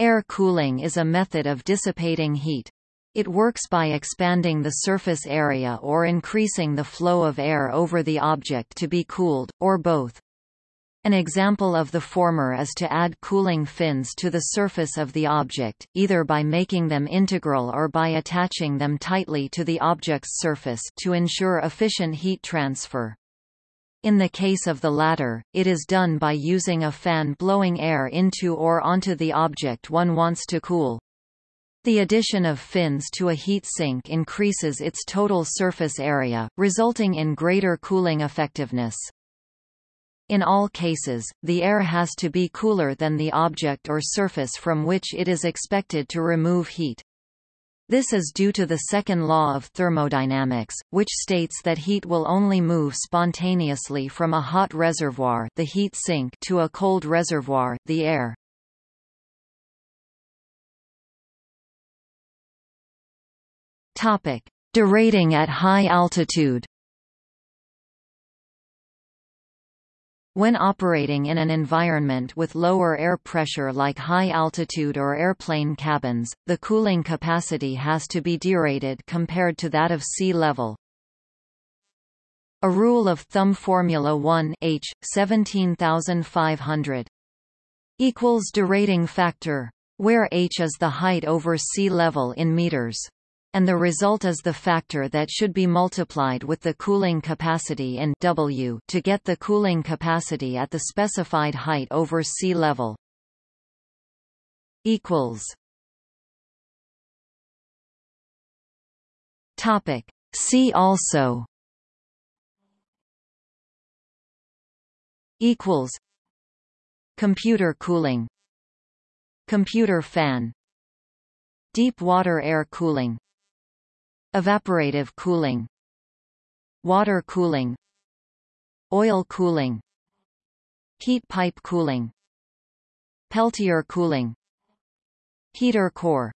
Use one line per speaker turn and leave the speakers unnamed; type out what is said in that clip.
Air cooling is a method of dissipating heat. It works by expanding the surface area or increasing the flow of air over the object to be cooled, or both. An example of the former is to add cooling fins to the surface of the object, either by making them integral or by attaching them tightly to the object's surface to ensure efficient heat transfer. In the case of the latter, it is done by using a fan blowing air into or onto the object one wants to cool. The addition of fins to a heat sink increases its total surface area, resulting in greater cooling effectiveness. In all cases, the air has to be cooler than the object or surface from which it is expected to remove heat. This is due to the second law of thermodynamics, which states that heat will only move spontaneously from a hot reservoir the heat sink to a cold reservoir the air. Topic: Derating at high altitude. When operating in an environment with lower air pressure like high altitude or airplane cabins, the cooling capacity has to be derated compared to that of sea level. A rule of thumb Formula 1 H 17500 equals derating factor where h is the height over sea level in meters and the result is the factor that should be multiplied with the cooling capacity in W to get the cooling capacity at the specified height over sea level. equals. Topic. See also. Equals. Computer cooling. Computer fan. Deep water air cooling Evaporative cooling Water cooling Oil cooling Heat pipe cooling Peltier cooling Heater core